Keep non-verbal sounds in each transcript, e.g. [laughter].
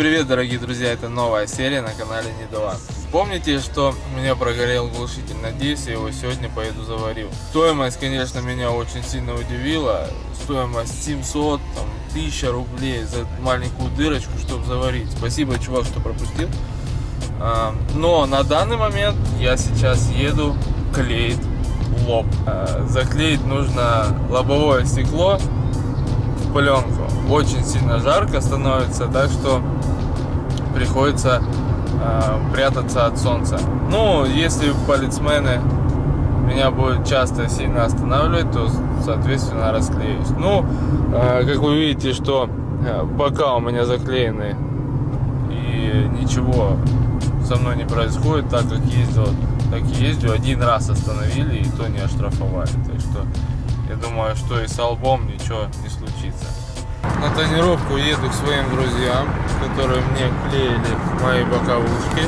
Привет, дорогие друзья! Это новая серия на канале Недован. Помните, что у меня прогорел глушитель? Надеюсь, я его сегодня поеду заварил. Стоимость, конечно, меня очень сильно удивила. Стоимость 700, там, 1000 рублей за маленькую дырочку, чтобы заварить. Спасибо, чувак, что пропустил. А, но на данный момент я сейчас еду клеить лоб. А, заклеить нужно лобовое стекло пленку очень сильно жарко становится, так что приходится э, прятаться от солнца. Ну, если полицмены меня будут часто сильно останавливать, то, соответственно, расклеюсь. Ну, э, как вы видите, что э, бока у меня заклеены и ничего со мной не происходит, так как ездил, так и ездил. Один раз остановили и то не оштрафовали. Так что я думаю, что и с албом ничего не случится на тренировку еду к своим друзьям, которые мне клеили мои боковушки.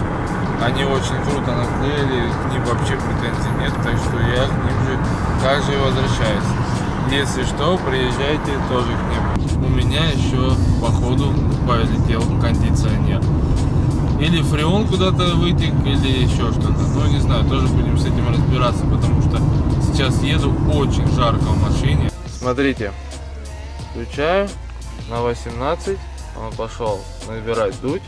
Они очень круто наклеили, к ним вообще претензий нет, так что я к ним же также возвращаюсь. Если что, приезжайте тоже к ним. У меня еще по ходу полетел кондиционер. Или фреон куда-то вытек, или еще что-то. Ну, не знаю, тоже будем с этим разбираться, потому что сейчас еду очень жарко в машине. Смотрите, включаю на 18 он пошел набирать дуть.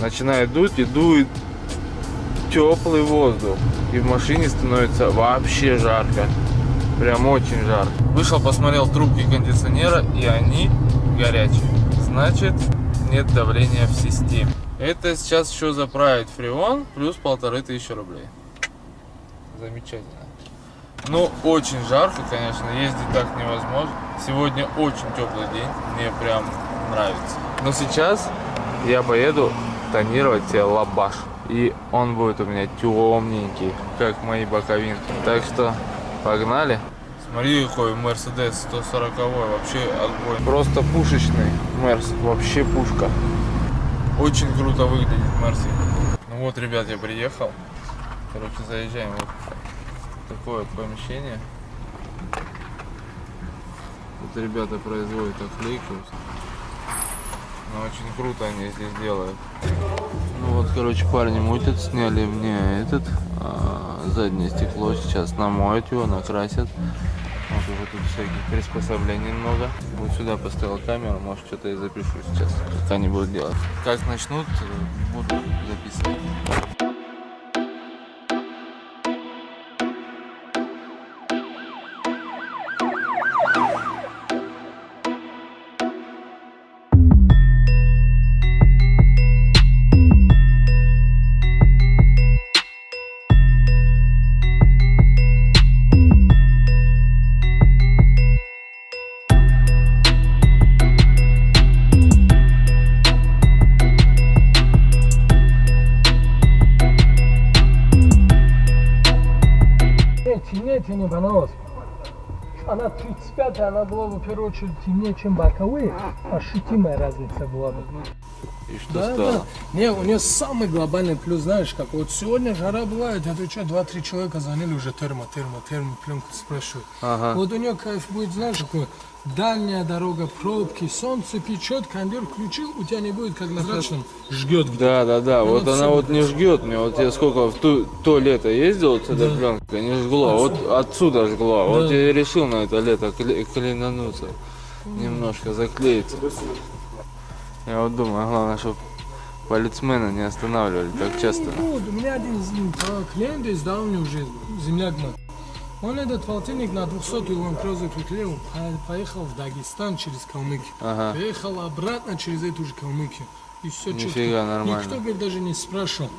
Начинает дуть и дует теплый воздух. И в машине становится вообще жарко. Прям очень жарко. Вышел посмотрел трубки кондиционера и они горячие. Значит нет давления в системе. Это сейчас еще заправить фреон плюс полторы тысячи рублей. Замечательно ну, очень жарко, конечно, ездить так невозможно. Сегодня очень теплый день, мне прям нравится. Но сейчас я поеду тонировать себе лабаш. И он будет у меня темненький, как мои боковинки. Так что погнали. Смотри, какой Мерседес 140 вообще огонь. Просто пушечный Мерс, вообще пушка. Очень круто выглядит Мерси. Ну вот, ребят, я приехал. Короче, заезжаем вот такое помещение. Тут ребята производят оклейку. Но очень круто они здесь делают. Ну вот, короче, парни мутят, сняли мне этот а, заднее стекло. Сейчас намоют его, накрасят. Вот уже тут всяких приспособлений много. Вот сюда поставил камеру, может что-то и запишу сейчас, как они будут делать. Как начнут, буду темнее понравилось. Она 35 она была бы в первую очередь темнее, чем боковые. Ощутимая разница была бы. И что да, стало? Да. Не, у нее самый глобальный плюс, знаешь, как вот сегодня жара бывает, это что, два-три человека звонили уже термо, термо, термо, пленку спрашивают. Ага. Вот у нее кайф будет, знаешь, какой дальняя дорога, пробки, солнце печет, кондер включил, у тебя не будет как на красном жгет. Да, да, да, вот, вот она вот не жгет мне, вот я сколько в то, то лето ездил с этой да. пленкой, не жгло, вот отсюда жгло, да. вот я решил на это лето клинануться, немножко заклеиться. Я вот думаю, главное, чтобы полицмены не останавливали так часто. Ну, у меня один клиент из давней уже земляк мой. Он этот полтинник на 200 он крозу приклеил, поехал в Дагестан через Калмыкию. Ага. Приехал обратно через эту же Калмыкию. И все Нифига, четко. нормально. Никто говорит, даже не спрашивал.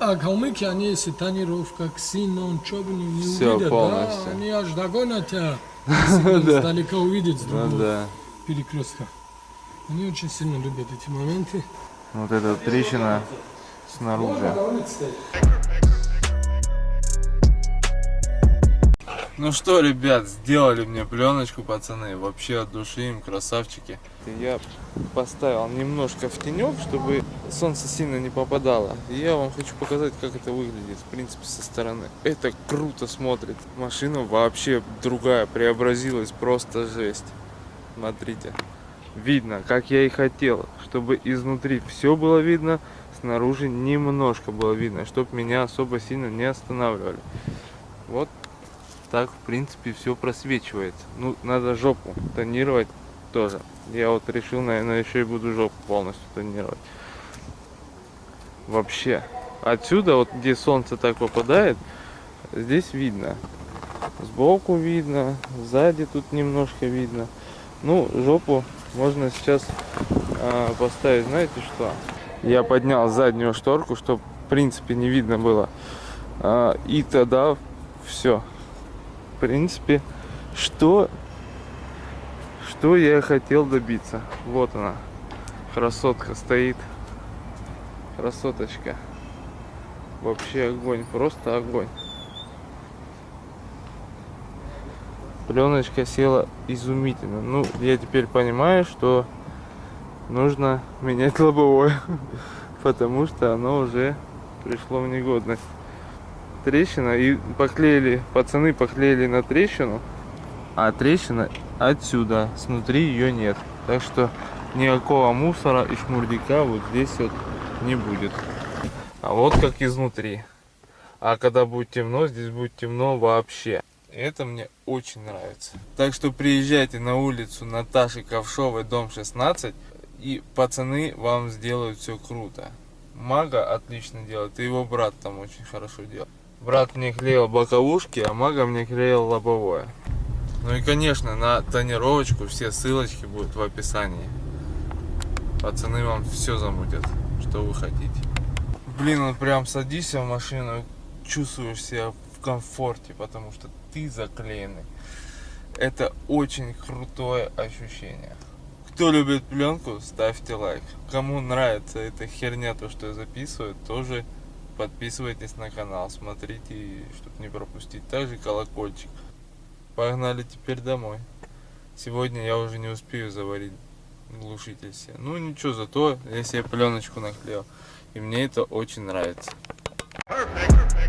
А Калмыки, они если тонировка, ксенон, что бы не, не все увидят, полностью. да, они аж догонят тебя, [laughs] издалека увидят с другого ну перекрестка. Они очень сильно любят эти моменты. Вот эта трещина снаружи. Ну что, ребят, сделали мне пленочку, пацаны. Вообще от души им, красавчики. Я поставил немножко в тенек, чтобы солнце сильно не попадало. И я вам хочу показать, как это выглядит, в принципе, со стороны. Это круто смотрит. Машина вообще другая, преобразилась, просто жесть. Смотрите. Видно, как я и хотел, чтобы изнутри все было видно, снаружи немножко было видно, чтобы меня особо сильно не останавливали. Вот так, в принципе, все просвечивается. Ну, надо жопу тонировать тоже. Я вот решил, наверное, еще и буду жопу полностью тонировать. Вообще. Отсюда, вот где солнце так попадает, здесь видно. Сбоку видно, сзади тут немножко видно. Ну, жопу можно сейчас э, поставить, знаете что? Я поднял заднюю шторку, чтобы в принципе не видно было. Э, и тогда все. В принципе, что, что я хотел добиться. Вот она, красотка стоит. Красоточка. Вообще огонь, просто огонь. Пленочка села изумительно. Ну, я теперь понимаю, что нужно [laughs] менять лобовое, [laughs] потому что оно уже пришло в негодность. Трещина, и поклеили, пацаны поклеили на трещину, а трещина отсюда, снутри ее нет. Так что никакого мусора и шмурдика вот здесь вот не будет. А вот как изнутри. А когда будет темно, здесь будет темно вообще. Это мне очень нравится. Так что приезжайте на улицу Наташи Ковшовой, дом 16. И пацаны вам сделают все круто. Мага отлично делает. И его брат там очень хорошо делает. Брат мне клеил боковушки, а мага мне клеил лобовое. Ну и конечно на тонировочку все ссылочки будут в описании. Пацаны вам все замутят, что вы хотите. Блин, вот прям садишься в машину, чувствуешь себя комфорте, потому что ты заклеенный. Это очень крутое ощущение. Кто любит пленку, ставьте лайк. Кому нравится эта херня, то что я записываю, тоже подписывайтесь на канал, смотрите, чтобы не пропустить. Также колокольчик. Погнали теперь домой. Сегодня я уже не успею заварить глушитель себе. Ну ничего, зато я себе пленочку наклеил. И мне это очень нравится. Perfect.